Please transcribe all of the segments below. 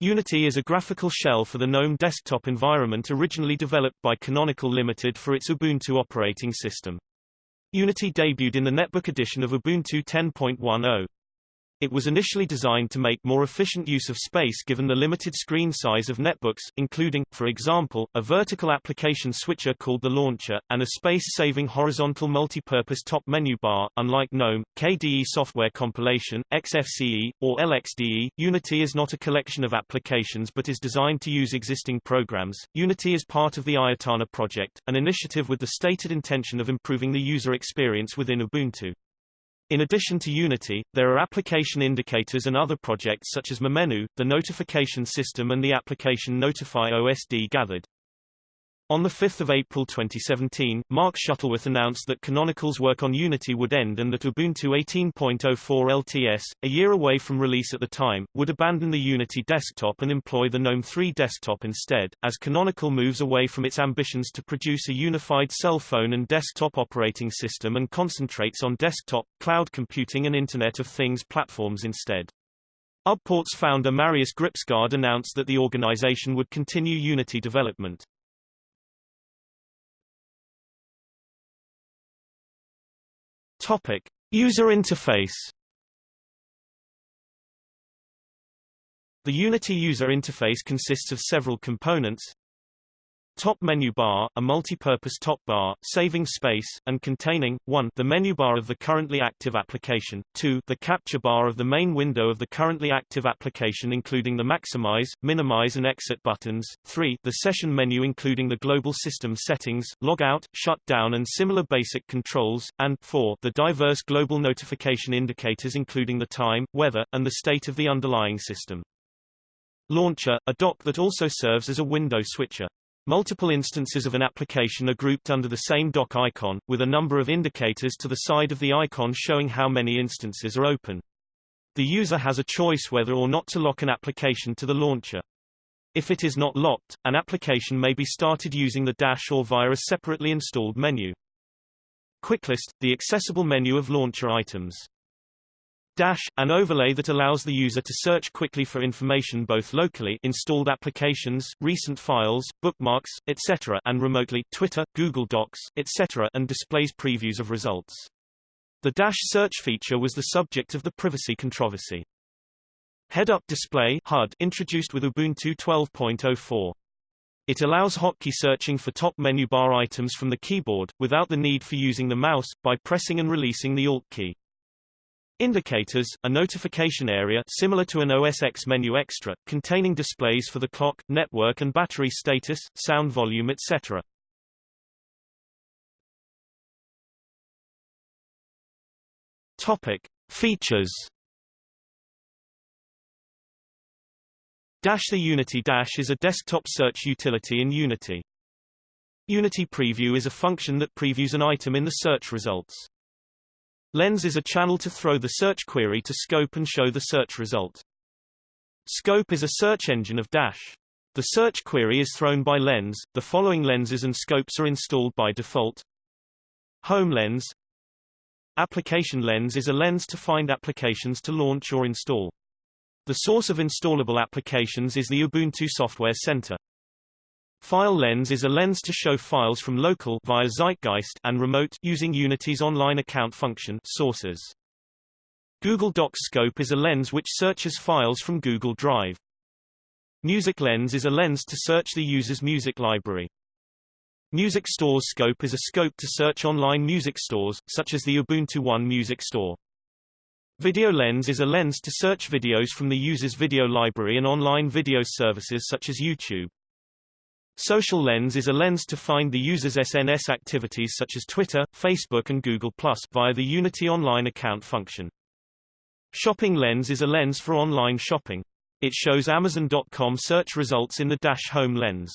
Unity is a graphical shell for the GNOME desktop environment originally developed by Canonical Limited for its Ubuntu operating system. Unity debuted in the netbook edition of Ubuntu 10.10. It was initially designed to make more efficient use of space given the limited screen size of netbooks, including, for example, a vertical application switcher called the launcher, and a space-saving horizontal multi-purpose top menu bar. Unlike GNOME, KDE software compilation, XFCE, or LXDE, Unity is not a collection of applications but is designed to use existing programs. Unity is part of the Ayatana project, an initiative with the stated intention of improving the user experience within Ubuntu. In addition to Unity, there are application indicators and other projects such as MeMenu, the notification system and the application Notify OSD gathered. On 5 April 2017, Mark Shuttleworth announced that Canonical's work on Unity would end and that Ubuntu 18.04 LTS, a year away from release at the time, would abandon the Unity desktop and employ the GNOME 3 desktop instead, as Canonical moves away from its ambitions to produce a unified cell phone and desktop operating system and concentrates on desktop, cloud computing and Internet of Things platforms instead. UBport's founder Marius Gripsgard announced that the organization would continue Unity development. Topic: User interface. The Unity user interface consists of several components. Top menu bar, a multi-purpose top bar, saving space, and containing, 1 the menu bar of the currently active application, 2 the capture bar of the main window of the currently active application including the maximize, minimize and exit buttons, 3 the session menu including the global system settings, logout, shutdown and similar basic controls, and 4 the diverse global notification indicators including the time, weather, and the state of the underlying system. Launcher, a dock that also serves as a window switcher. Multiple instances of an application are grouped under the same dock icon, with a number of indicators to the side of the icon showing how many instances are open. The user has a choice whether or not to lock an application to the launcher. If it is not locked, an application may be started using the dash or via a separately installed menu. Quicklist, the accessible menu of launcher items. Dash, an overlay that allows the user to search quickly for information both locally installed applications, recent files, bookmarks, etc. and remotely Twitter, Google Docs, etc. and displays previews of results. The Dash search feature was the subject of the privacy controversy. Head-up display HUD introduced with Ubuntu 12.04. It allows hotkey searching for top menu bar items from the keyboard, without the need for using the mouse, by pressing and releasing the Alt key. Indicators, a notification area similar to an OS X menu extra, containing displays for the clock, network and battery status, sound volume etc. Topic. Features Dash The Unity Dash is a desktop search utility in Unity. Unity Preview is a function that previews an item in the search results. Lens is a channel to throw the search query to Scope and show the search result. Scope is a search engine of Dash. The search query is thrown by Lens, the following lenses and scopes are installed by default. Home Lens Application Lens is a lens to find applications to launch or install. The source of installable applications is the Ubuntu Software Center. File lens is a lens to show files from local via Zeitgeist and remote using Unity's online account function sources. Google Docs Scope is a lens which searches files from Google Drive. Music Lens is a lens to search the user's music library. Music Stores Scope is a scope to search online music stores, such as the Ubuntu One Music Store. Video Lens is a lens to search videos from the user's video library and online video services such as YouTube. Social Lens is a lens to find the user's SNS activities such as Twitter, Facebook and Google+, via the Unity Online account function. Shopping Lens is a lens for online shopping. It shows Amazon.com search results in the Dash Home lens.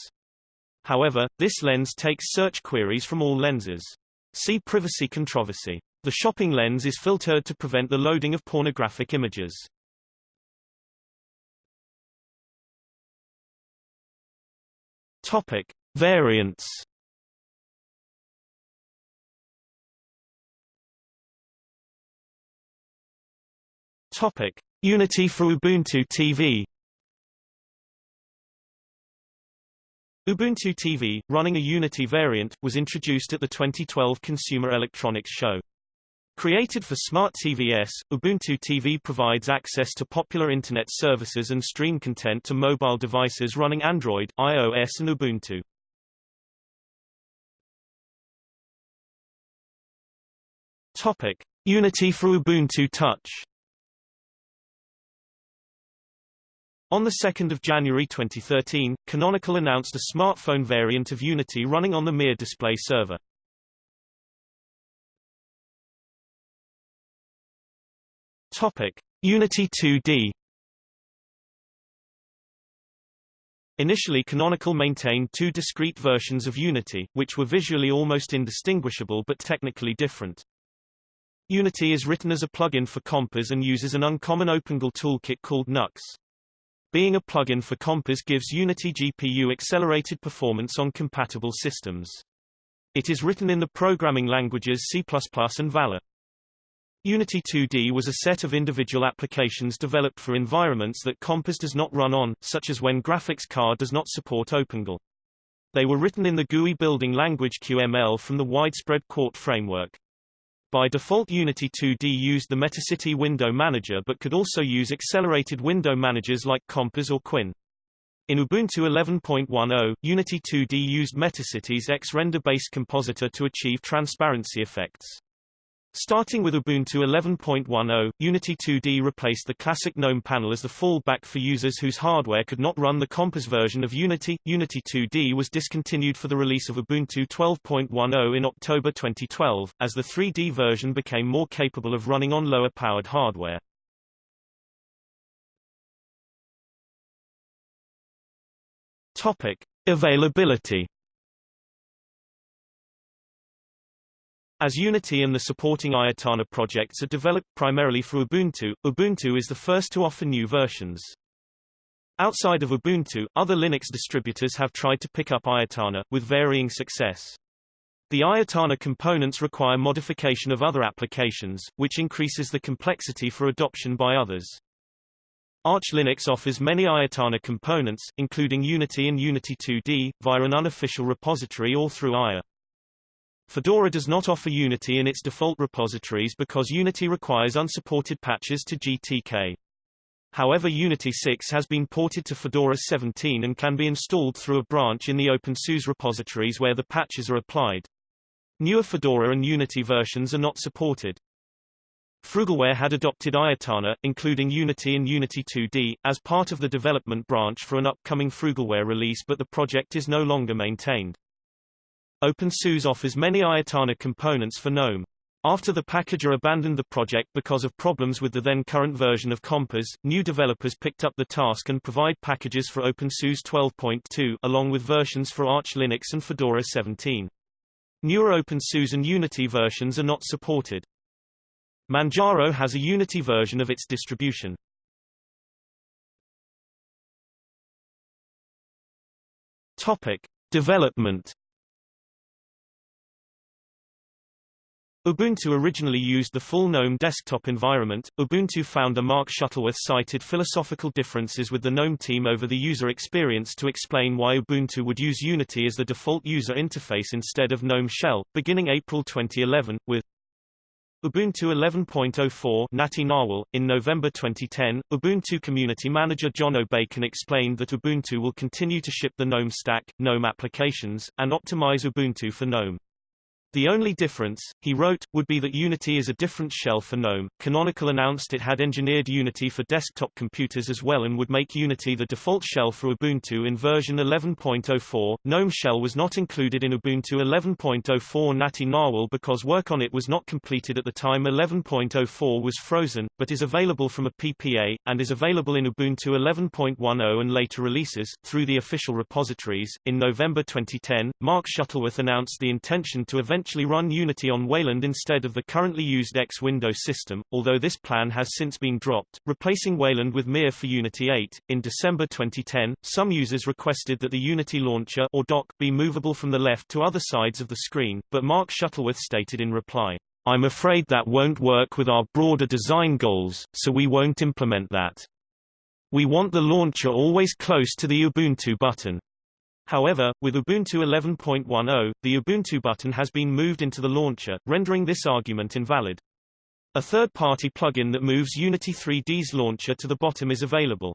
However, this lens takes search queries from all lenses. See privacy controversy. The shopping lens is filtered to prevent the loading of pornographic images. Topic: Variants. Topic: Unity for Ubuntu TV. Ubuntu TV, running a Unity variant, was introduced at the 2012 Consumer Electronics Show. Created for Smart TVS, Ubuntu TV provides access to popular Internet services and stream content to mobile devices running Android, iOS and Ubuntu. Topic. Unity for Ubuntu Touch On 2 January 2013, Canonical announced a smartphone variant of Unity running on the Mir display server. Topic: Unity 2D. Initially Canonical maintained two discrete versions of Unity, which were visually almost indistinguishable but technically different. Unity is written as a plugin for Compiz and uses an uncommon OpenGL toolkit called Nux. Being a plugin for Compiz gives Unity GPU accelerated performance on compatible systems. It is written in the programming languages C++ and Vala. Unity 2D was a set of individual applications developed for environments that Compiz does not run on, such as when graphics card does not support OpenGL. They were written in the GUI building language QML from the widespread Qt framework. By default Unity 2D used the Metacity window manager but could also use accelerated window managers like Compiz or KWin. In Ubuntu 11.10, Unity 2D used Metacity's X-render-based compositor to achieve transparency effects. Starting with Ubuntu 11.10, Unity 2D replaced the classic GNOME panel as the fallback for users whose hardware could not run the Compiz version of Unity. Unity 2D was discontinued for the release of Ubuntu 12.10 in October 2012, as the 3D version became more capable of running on lower-powered hardware. Topic: Availability As Unity and the supporting Ayatana projects are developed primarily for Ubuntu, Ubuntu is the first to offer new versions. Outside of Ubuntu, other Linux distributors have tried to pick up Ayatana, with varying success. The Ayatana components require modification of other applications, which increases the complexity for adoption by others. Arch Linux offers many Ayatana components, including Unity and Unity 2D, via an unofficial repository or through Aya. Fedora does not offer Unity in its default repositories because Unity requires unsupported patches to GTK. However Unity 6 has been ported to Fedora 17 and can be installed through a branch in the OpenSUSE repositories where the patches are applied. Newer Fedora and Unity versions are not supported. Frugalware had adopted Ayatana, including Unity and Unity 2D, as part of the development branch for an upcoming Frugalware release but the project is no longer maintained. OpenSUSE offers many Ayatana components for GNOME. After the packager abandoned the project because of problems with the then current version of Compiz, new developers picked up the task and provide packages for OpenSUSE 12.2 along with versions for Arch Linux and Fedora 17. Newer OpenSUSE and Unity versions are not supported. Manjaro has a Unity version of its distribution. Topic: Development Ubuntu originally used the full GNOME desktop environment. Ubuntu founder Mark Shuttleworth cited philosophical differences with the GNOME team over the user experience to explain why Ubuntu would use Unity as the default user interface instead of GNOME Shell, beginning April 2011, with Ubuntu 11.04 Natty Narwhal. In November 2010, Ubuntu community manager Jono Bacon explained that Ubuntu will continue to ship the GNOME stack, GNOME applications, and optimize Ubuntu for GNOME. The only difference, he wrote, would be that Unity is a different shell for GNOME. Canonical announced it had engineered Unity for desktop computers as well and would make Unity the default shell for Ubuntu in version 11.04. GNOME shell was not included in Ubuntu 11.04 Natty Narwhal because work on it was not completed at the time 11.04 was frozen, but is available from a PPA, and is available in Ubuntu 11.10 and later releases, through the official repositories. In November 2010, Mark Shuttleworth announced the intention to eventually eventually run Unity on Wayland instead of the currently used X Window system, although this plan has since been dropped, replacing Wayland with Mir for Unity 8. In December 2010, some users requested that the Unity launcher or dock be movable from the left to other sides of the screen, but Mark Shuttleworth stated in reply, I'm afraid that won't work with our broader design goals, so we won't implement that. We want the launcher always close to the Ubuntu button. However, with Ubuntu 11.10, the Ubuntu button has been moved into the launcher, rendering this argument invalid. A third-party plugin that moves Unity 3D's launcher to the bottom is available.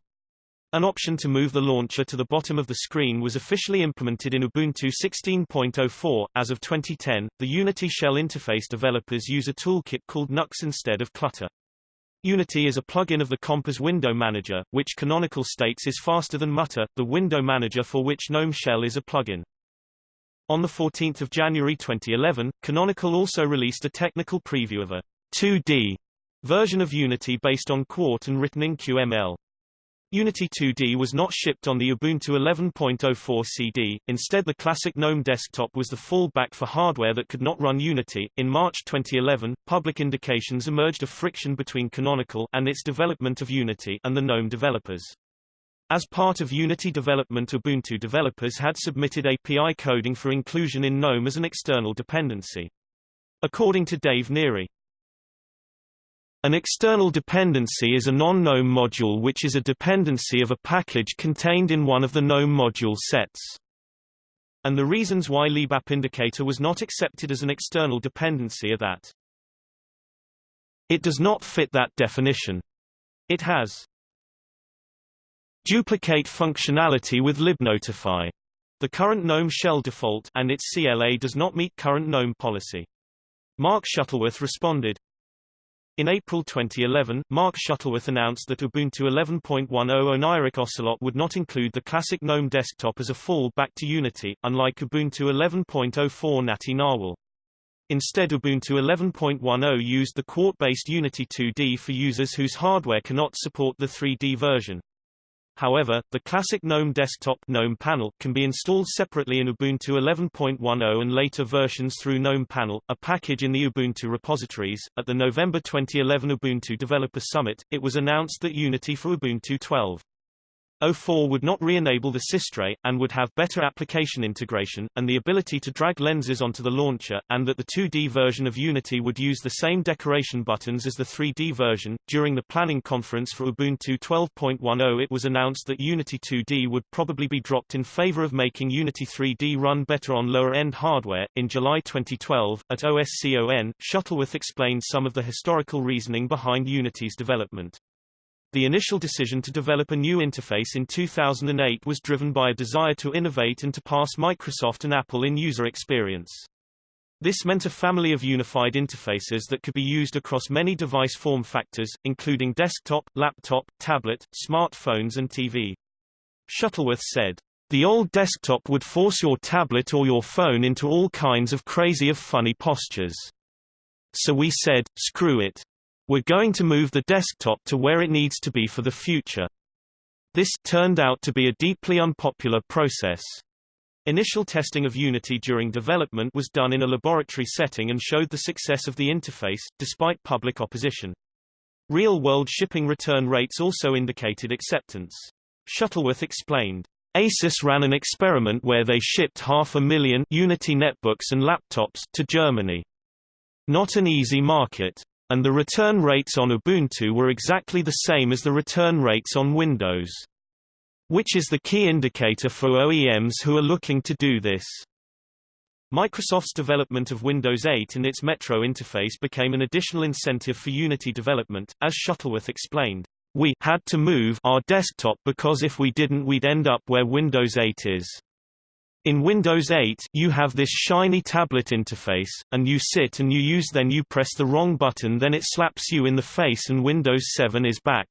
An option to move the launcher to the bottom of the screen was officially implemented in Ubuntu 16.04. As of 2010, the Unity shell interface developers use a toolkit called Nux instead of Clutter. Unity is a plugin of the Compiz window manager, which Canonical states is faster than Mutter, the window manager for which GNOME Shell is a plugin. On 14 January 2011, Canonical also released a technical preview of a 2D version of Unity based on Qt and written in QML. Unity 2D was not shipped on the Ubuntu 11.04 CD, instead the classic GNOME desktop was the fallback for hardware that could not run Unity. In March 2011, public indications emerged of friction between Canonical and its development of Unity and the GNOME developers. As part of Unity development Ubuntu developers had submitted API coding for inclusion in GNOME as an external dependency. According to Dave Neary, an external dependency is a non-GNOME module which is a dependency of a package contained in one of the GNOME module sets. And the reasons why libapp indicator was not accepted as an external dependency are that it does not fit that definition. It has duplicate functionality with libnotify. The current GNOME shell default and its CLA does not meet current GNOME policy. Mark Shuttleworth responded, in April 2011, Mark Shuttleworth announced that Ubuntu 11.10 Oneiric Ocelot would not include the classic GNOME desktop as a fallback to Unity, unlike Ubuntu 11.04 Natty Narwhal. Instead Ubuntu 11.10 used the Qt-based Unity 2D for users whose hardware cannot support the 3D version. However, the classic GNOME desktop GNOME panel can be installed separately in Ubuntu 11.10 and later versions through GNOME panel, a package in the Ubuntu repositories. At the November 2011 Ubuntu Developer Summit, it was announced that Unity for Ubuntu 12 04 would not re-enable the systray, and would have better application integration, and the ability to drag lenses onto the launcher, and that the 2D version of Unity would use the same decoration buttons as the 3D version. During the planning conference for Ubuntu 12.10 it was announced that Unity 2D would probably be dropped in favor of making Unity 3D run better on lower-end hardware. In July 2012, at OSCON, Shuttleworth explained some of the historical reasoning behind Unity's development. The initial decision to develop a new interface in 2008 was driven by a desire to innovate and to pass Microsoft and Apple in user experience. This meant a family of unified interfaces that could be used across many device form factors, including desktop, laptop, tablet, smartphones and TV. Shuttleworth said, The old desktop would force your tablet or your phone into all kinds of crazy of funny postures. So we said, screw it. We're going to move the desktop to where it needs to be for the future. This turned out to be a deeply unpopular process. Initial testing of Unity during development was done in a laboratory setting and showed the success of the interface, despite public opposition. Real-world shipping return rates also indicated acceptance. Shuttleworth explained, ASUS ran an experiment where they shipped half a million Unity netbooks and laptops to Germany. Not an easy market. And the return rates on Ubuntu were exactly the same as the return rates on Windows. Which is the key indicator for OEMs who are looking to do this. Microsoft's development of Windows 8 and its Metro interface became an additional incentive for Unity development, as Shuttleworth explained. We had to move our desktop because if we didn't we'd end up where Windows 8 is. In Windows 8, you have this shiny tablet interface, and you sit and you use then you press the wrong button then it slaps you in the face and Windows 7 is back.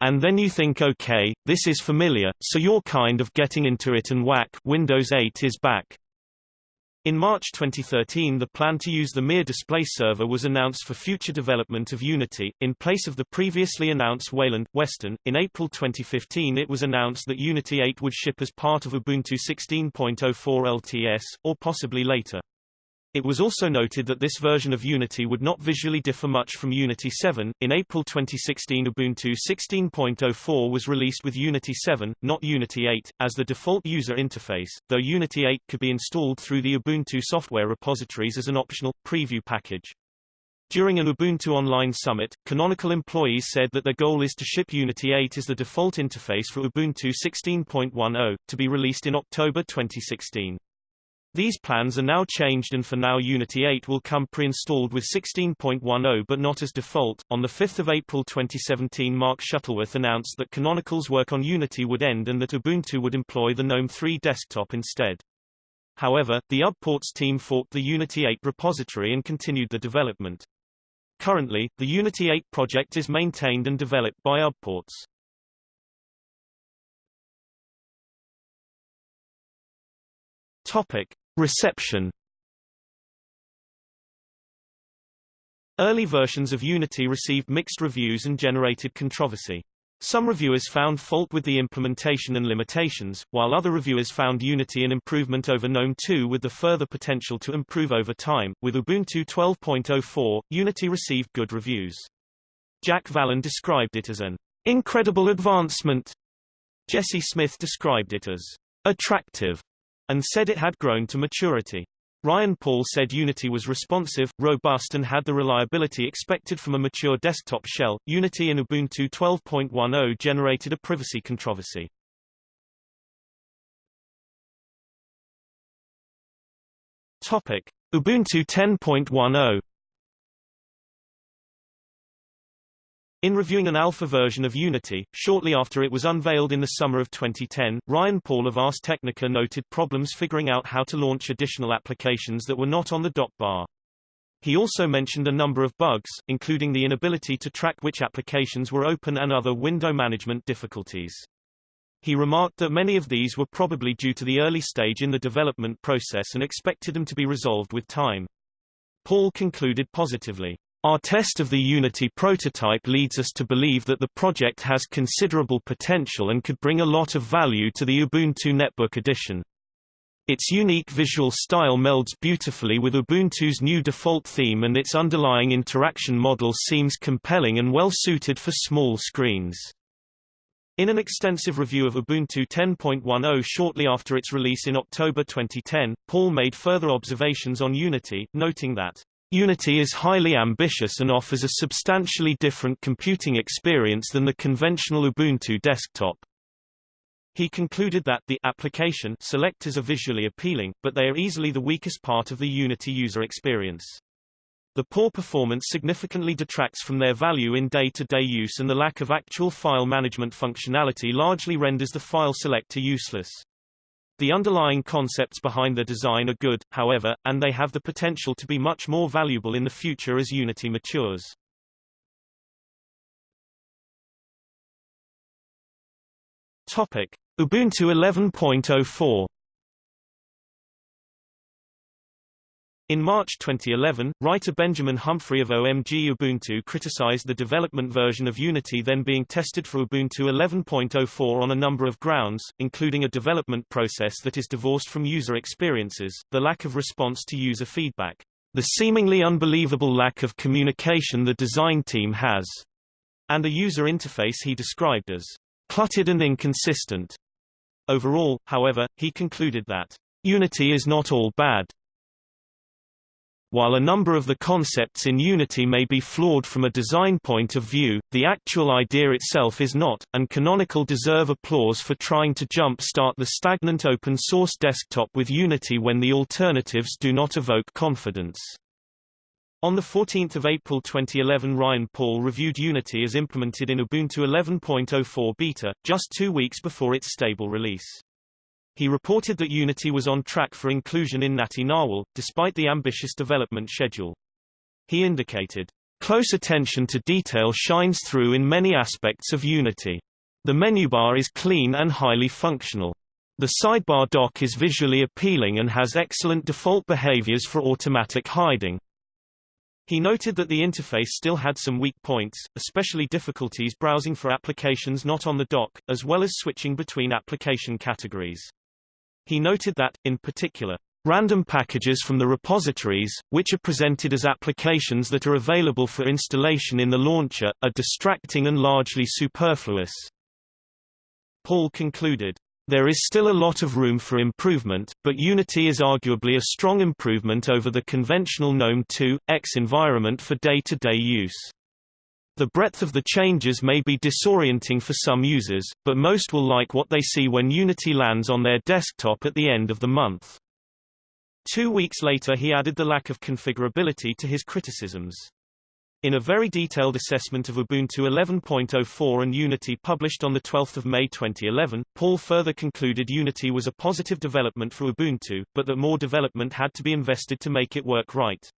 And then you think okay, this is familiar, so you're kind of getting into it and whack, Windows 8 is back. In March 2013 the plan to use the Mir display server was announced for future development of Unity, in place of the previously announced Wayland, Weston. In April 2015 it was announced that Unity 8 would ship as part of Ubuntu 16.04 LTS, or possibly later. It was also noted that this version of Unity would not visually differ much from Unity 7. In April 2016, Ubuntu 16.04 was released with Unity 7, not Unity 8, as the default user interface, though Unity 8 could be installed through the Ubuntu software repositories as an optional, preview package. During an Ubuntu Online Summit, Canonical employees said that their goal is to ship Unity 8 as the default interface for Ubuntu 16.10, to be released in October 2016. These plans are now changed and for now Unity 8 will come pre-installed with 16.10 but not as default. On the 5th of April 2017 Mark Shuttleworth announced that Canonical's work on Unity would end and that Ubuntu would employ the GNOME 3 desktop instead. However, the UBports team forked the Unity 8 repository and continued the development. Currently, the Unity 8 project is maintained and developed by UBports. Topic: Reception. Early versions of Unity received mixed reviews and generated controversy. Some reviewers found fault with the implementation and limitations, while other reviewers found Unity an improvement over GNOME 2 with the further potential to improve over time. With Ubuntu 12.04, Unity received good reviews. Jack Wallen described it as an incredible advancement. Jesse Smith described it as attractive and said it had grown to maturity. Ryan Paul said Unity was responsive, robust and had the reliability expected from a mature desktop shell. Unity in Ubuntu 12.10 generated a privacy controversy. Topic: Ubuntu 10.10 In reviewing an alpha version of Unity, shortly after it was unveiled in the summer of 2010, Ryan Paul of Ars Technica noted problems figuring out how to launch additional applications that were not on the dock bar. He also mentioned a number of bugs, including the inability to track which applications were open and other window management difficulties. He remarked that many of these were probably due to the early stage in the development process and expected them to be resolved with time. Paul concluded positively. Our test of the Unity prototype leads us to believe that the project has considerable potential and could bring a lot of value to the Ubuntu Netbook edition. Its unique visual style melds beautifully with Ubuntu's new default theme and its underlying interaction model seems compelling and well suited for small screens. In an extensive review of Ubuntu 10.10 shortly after its release in October 2010, Paul made further observations on Unity, noting that Unity is highly ambitious and offers a substantially different computing experience than the conventional Ubuntu desktop. He concluded that the application selectors are visually appealing, but they are easily the weakest part of the Unity user experience. The poor performance significantly detracts from their value in day-to-day -day use and the lack of actual file management functionality largely renders the file selector useless. The underlying concepts behind the design are good, however, and they have the potential to be much more valuable in the future as Unity matures. Topic: Ubuntu 11.04 In March 2011, writer Benjamin Humphrey of OMG Ubuntu criticized the development version of Unity then being tested for Ubuntu 11.04 on a number of grounds, including a development process that is divorced from user experiences, the lack of response to user feedback, the seemingly unbelievable lack of communication the design team has, and a user interface he described as cluttered and inconsistent. Overall, however, he concluded that Unity is not all bad. While a number of the concepts in Unity may be flawed from a design point of view, the actual idea itself is not, and Canonical deserve applause for trying to jump-start the stagnant open-source desktop with Unity when the alternatives do not evoke confidence. On 14 April 2011 Ryan Paul reviewed Unity as implemented in Ubuntu 11.04 beta, just two weeks before its stable release. He reported that Unity was on track for inclusion in Natty Narwhal, despite the ambitious development schedule. He indicated, Close attention to detail shines through in many aspects of Unity. The menu bar is clean and highly functional. The sidebar dock is visually appealing and has excellent default behaviors for automatic hiding. He noted that the interface still had some weak points, especially difficulties browsing for applications not on the dock, as well as switching between application categories. He noted that, in particular, random packages from the repositories, which are presented as applications that are available for installation in the launcher, are distracting and largely superfluous. Paul concluded, There is still a lot of room for improvement, but Unity is arguably a strong improvement over the conventional GNOME 2.x environment for day-to-day -day use. The breadth of the changes may be disorienting for some users, but most will like what they see when Unity lands on their desktop at the end of the month. Two weeks later he added the lack of configurability to his criticisms. In a very detailed assessment of Ubuntu 11.04 and Unity published on 12 May 2011, Paul further concluded Unity was a positive development for Ubuntu, but that more development had to be invested to make it work right.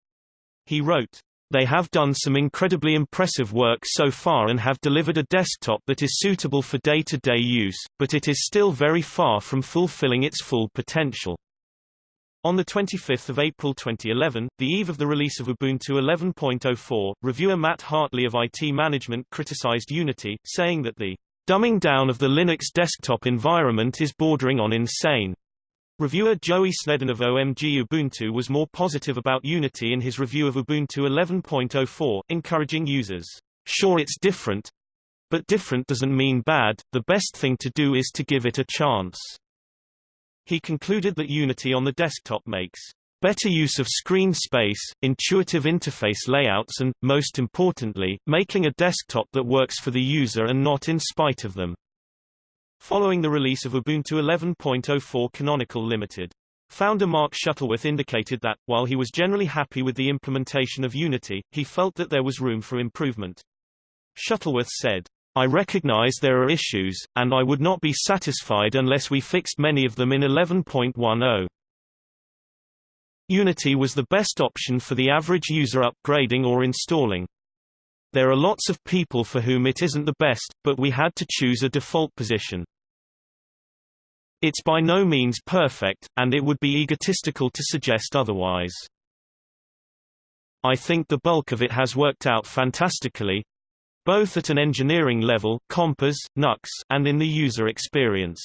He wrote, They have done some incredibly impressive work so far and have delivered a desktop that is suitable for day-to-day -day use, but it is still very far from fulfilling its full potential. On 25 April 2011, the eve of the release of Ubuntu 11.04, reviewer Matt Hartley of IT Management criticized Unity, saying that the dumbing down of the Linux desktop environment is bordering on insane. Reviewer Joey Sneddon of OMG Ubuntu was more positive about Unity in his review of Ubuntu 11.04, encouraging users, sure it's different, but different doesn't mean bad, the best thing to do is to give it a chance. He concluded that Unity on the desktop makes better use of screen space, intuitive interface layouts and, most importantly, making a desktop that works for the user and not in spite of them. Following the release of Ubuntu 11.04 Canonical Limited, founder Mark Shuttleworth indicated that, while he was generally happy with the implementation of Unity, he felt that there was room for improvement. Shuttleworth said, I recognize there are issues, and I would not be satisfied unless we fixed many of them in 11.10. Unity was the best option for the average user upgrading or installing. There are lots of people for whom it isn't the best, but we had to choose a default position. It's by no means perfect, and it would be egotistical to suggest otherwise. I think the bulk of it has worked out fantastically, both at an engineering level Compiz, Nux, and in the user experience.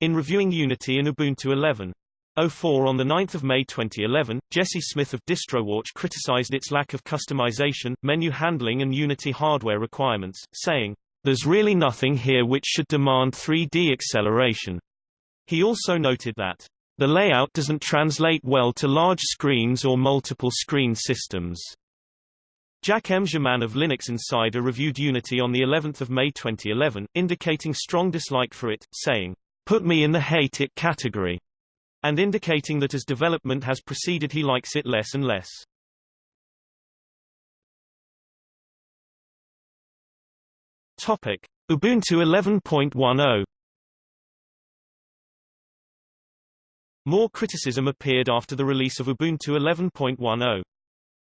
In reviewing Unity in Ubuntu 11.04 on 9 May 2011, Jesse Smith of DistroWatch criticized its lack of customization, menu handling and Unity hardware requirements, saying, There's really nothing here which should demand 3D acceleration. He also noted that, The layout doesn't translate well to large screens or multiple screen systems. Jack M. Germain of Linux Insider reviewed Unity on the 11th of May 2011, indicating strong dislike for it, saying, "Put me in the hate it category," and indicating that as development has proceeded he likes it less and less. Topic: Ubuntu 11.10 More criticism appeared after the release of Ubuntu 11.10.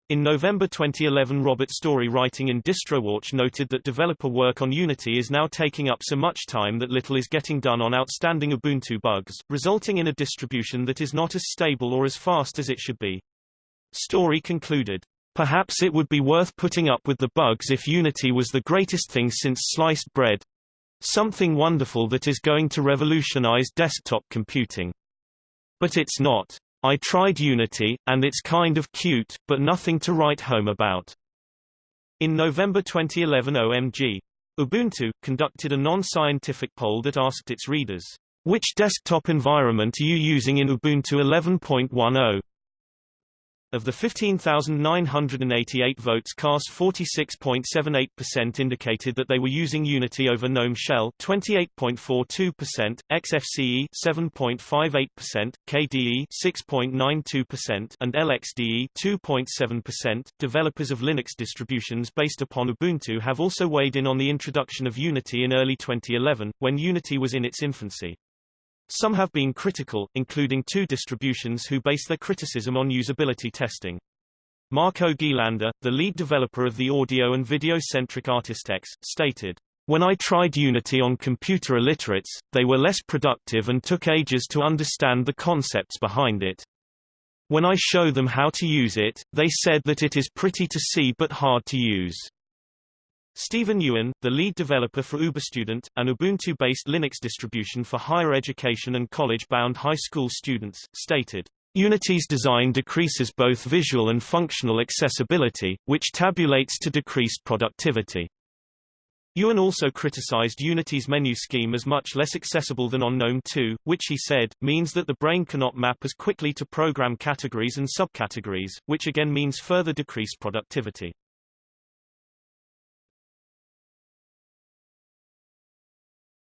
In November 2011 Robert Storey writing in DistroWatch noted that developer work on Unity is now taking up so much time that little is getting done on outstanding Ubuntu bugs, resulting in a distribution that is not as stable or as fast as it should be. Storey concluded, Perhaps it would be worth putting up with the bugs if Unity was the greatest thing since sliced bread. Something wonderful that is going to revolutionize desktop computing. But it's not. I tried Unity, and it's kind of cute, but nothing to write home about. In November 2011 OMG. Ubuntu, conducted a non-scientific poll that asked its readers, which desktop environment are you using in Ubuntu 11.10? Of the 15,988 votes cast 46.78% indicated that they were using Unity over GNOME Shell 28.42%, XFCE 7.58%, KDE 6.92% and LXDE 2.7%. Developers of Linux distributions based upon Ubuntu have also weighed in on the introduction of Unity in early 2011, when Unity was in its infancy. Some have been critical, including two distributions who base their criticism on usability testing. Marco Ghirlanda, the lead developer of the audio and video-centric ArtistX, stated, When I tried Unity on computer illiterates, they were less productive and took ages to understand the concepts behind it. When I show them how to use it, they said that it is pretty to see but hard to use. Stephen Ewan, the lead developer for UberStudent, an Ubuntu-based Linux distribution for higher education and college-bound high school students, stated, Unity's design decreases both visual and functional accessibility, which tabulates to decreased productivity. Ewan also criticized Unity's menu scheme as much less accessible than on GNOME 2, which he said, means that the brain cannot map as quickly to program categories and subcategories, which again means further decreased productivity.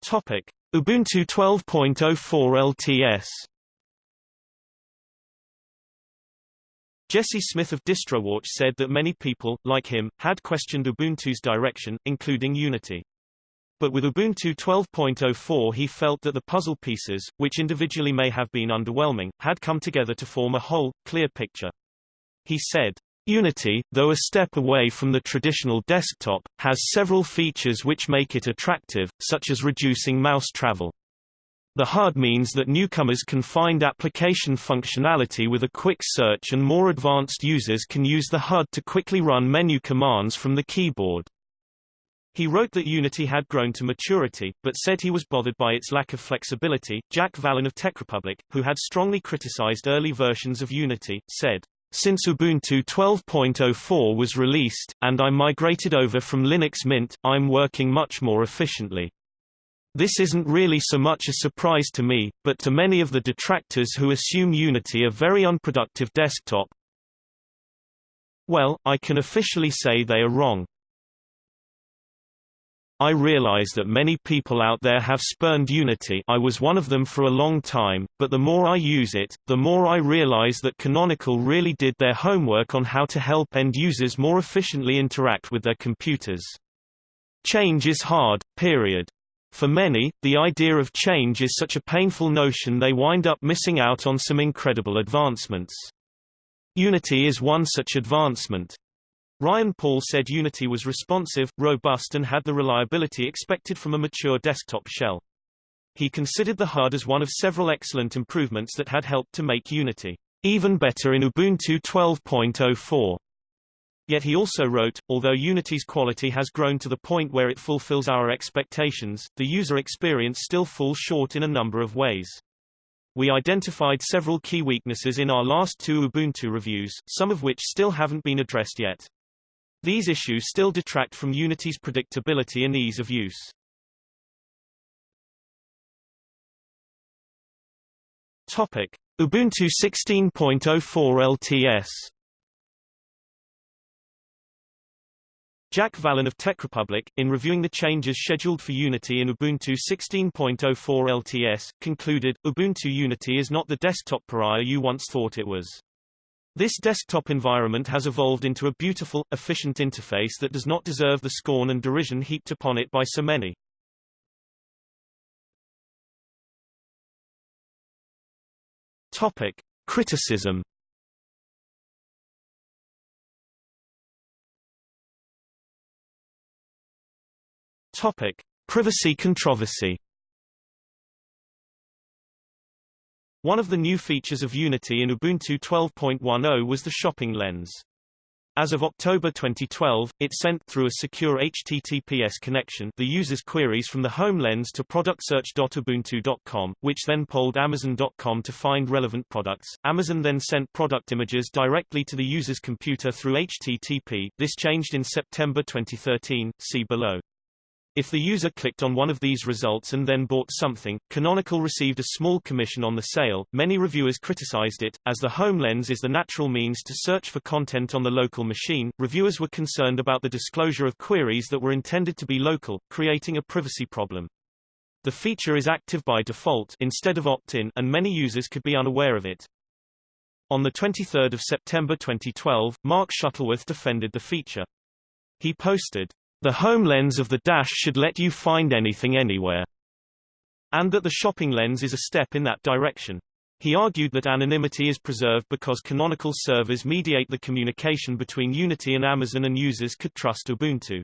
Topic: Ubuntu 12.04 LTS Jesse Smith of DistroWatch said that many people, like him, had questioned Ubuntu's direction, including Unity. But with Ubuntu 12.04 he felt that the puzzle pieces, which individually may have been underwhelming, had come together to form a whole, clear picture. He said, Unity, though a step away from the traditional desktop, has several features which make it attractive, such as reducing mouse travel. The HUD means that newcomers can find application functionality with a quick search and more advanced users can use the HUD to quickly run menu commands from the keyboard. He wrote that Unity had grown to maturity, but said he was bothered by its lack of flexibility. Jack Wallen of TechRepublic, who had strongly criticized early versions of Unity, said, Since Ubuntu 12.04 was released, and I migrated over from Linux Mint, I'm working much more efficiently. This isn't really so much a surprise to me, but to many of the detractors who assume Unity a very unproductive desktop, well, I can officially say they are wrong. I realize that many people out there have spurned Unity I was one of them for a long time, but the more I use it, the more I realize that Canonical really did their homework on how to help end users more efficiently interact with their computers. Change is hard, period. For many, the idea of change is such a painful notion they wind up missing out on some incredible advancements. Unity is one such advancement. Ryan Paul said Unity was responsive, robust and had the reliability expected from a mature desktop shell. He considered the HUD as one of several excellent improvements that had helped to make Unity even better in Ubuntu 12.04. Yet he also wrote, although Unity's quality has grown to the point where it fulfills our expectations, the user experience still falls short in a number of ways. We identified several key weaknesses in our last two Ubuntu reviews, some of which still haven't been addressed yet. These issues still detract from Unity's predictability and ease of use. Topic: Ubuntu 16.04 LTS Jack Wallen of TechRepublic, in reviewing the changes scheduled for Unity in Ubuntu 16.04 LTS, concluded, Ubuntu Unity is not the desktop pariah you once thought it was. This desktop environment has evolved into a beautiful, efficient interface that does not deserve the scorn and derision heaped upon it by so many. Topic. Criticism Topic: Privacy controversy. One of the new features of Unity in Ubuntu 12.10 was the shopping lens. As of October 2012, it sent through a secure HTTPS connection the user's queries from the home lens to productsearch.ubuntu.com, which then polled Amazon.com to find relevant products. Amazon then sent product images directly to the user's computer through HTTP. This changed in September 2013, see below. If the user clicked on one of these results and then bought something, Canonical received a small commission on the sale. Many reviewers criticized it, as the home lens is the natural means to search for content on the local machine. Reviewers were concerned about the disclosure of queries that were intended to be local, creating a privacy problem. The feature is active by default instead of opt-in, and many users could be unaware of it. On 23 September 2012, Mark Shuttleworth defended the feature. He posted, the home lens of the dash should let you find anything anywhere, and that the shopping lens is a step in that direction. He argued that anonymity is preserved because canonical servers mediate the communication between Unity and Amazon and users could trust Ubuntu.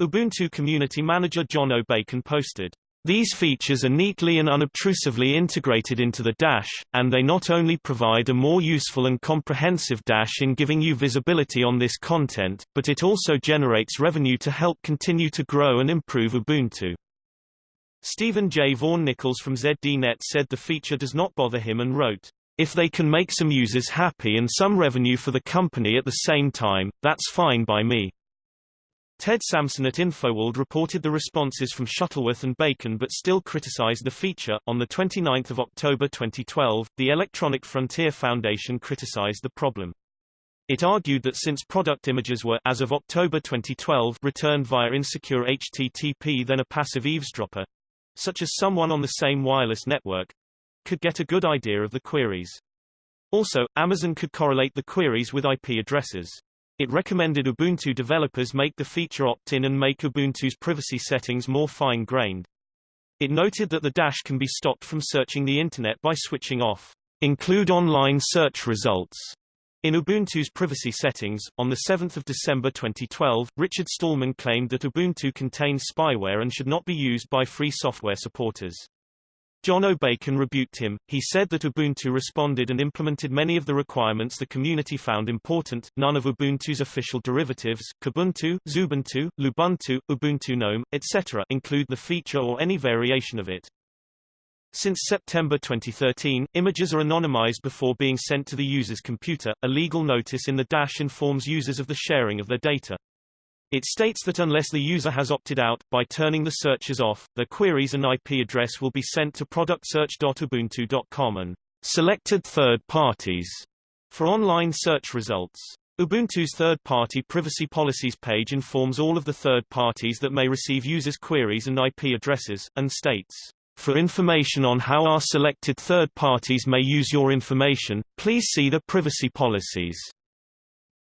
Ubuntu community manager Jono Bacon posted, these features are neatly and unobtrusively integrated into the Dash, and they not only provide a more useful and comprehensive Dash in giving you visibility on this content, but it also generates revenue to help continue to grow and improve Ubuntu. Stephen J. Vaughan Nichols from ZDNet said the feature does not bother him and wrote, If they can make some users happy and some revenue for the company at the same time, that's fine by me. Ted Samson at InfoWorld reported the responses from Shuttleworth and Bacon but still criticized the feature. On the 29th of October 2012, the Electronic Frontier Foundation criticized the problem. It argued that since product images were as of October 2012 returned via insecure HTTP then a passive eavesdropper, such as someone on the same wireless network, could get a good idea of the queries. Also, Amazon could correlate the queries with IP addresses. It recommended Ubuntu developers make the feature opt-in and make Ubuntu's privacy settings more fine-grained. It noted that the dash can be stopped from searching the Internet by switching off include online search results in Ubuntu's privacy settings. On 7 December 2012, Richard Stallman claimed that Ubuntu contains spyware and should not be used by free software supporters. Jono Bacon rebuked him. He said that Ubuntu responded and implemented many of the requirements the community found important. None of Ubuntu's official derivatives, Kubuntu, Xubuntu, Lubuntu, Ubuntu GNOME, etc., include the feature or any variation of it. Since September 2013, images are anonymized before being sent to the user's computer. A legal notice in the Dash informs users of the sharing of their data. It states that unless the user has opted out, by turning the searches off, the queries and IP address will be sent to productsearch.ubuntu.com and selected third parties for online search results. Ubuntu's third-party privacy policies page informs all of the third parties that may receive users' queries and IP addresses, and states, For information on how our selected third parties may use your information, please see the privacy policies.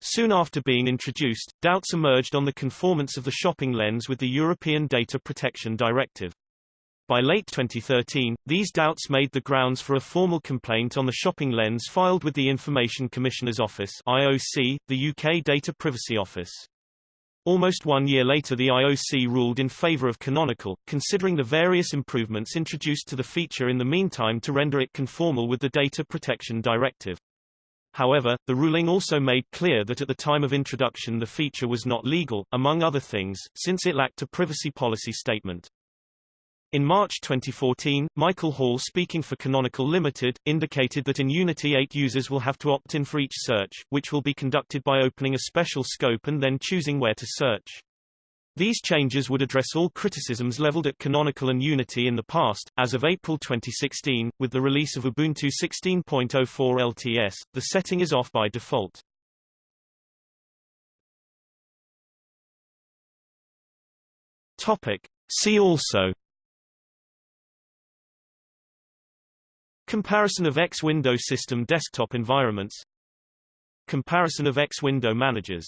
Soon after being introduced, doubts emerged on the conformance of the shopping lens with the European Data Protection Directive. By late 2013, these doubts made the grounds for a formal complaint on the shopping lens filed with the Information Commissioner's Office IOC, the UK Data Privacy Office. Almost one year later the IOC ruled in favour of Canonical, considering the various improvements introduced to the feature in the meantime to render it conformal with the Data Protection Directive. However, the ruling also made clear that at the time of introduction the feature was not legal, among other things, since it lacked a privacy policy statement. In March 2014, Michael Hall speaking for Canonical Limited, indicated that in Unity 8 users will have to opt in for each search, which will be conducted by opening a special scope and then choosing where to search. These changes would address all criticisms leveled at Canonical and Unity in the past. As of April 2016, with the release of Ubuntu 16.04 LTS, the setting is off by default. Topic. See also Comparison of X window system desktop environments Comparison of X window managers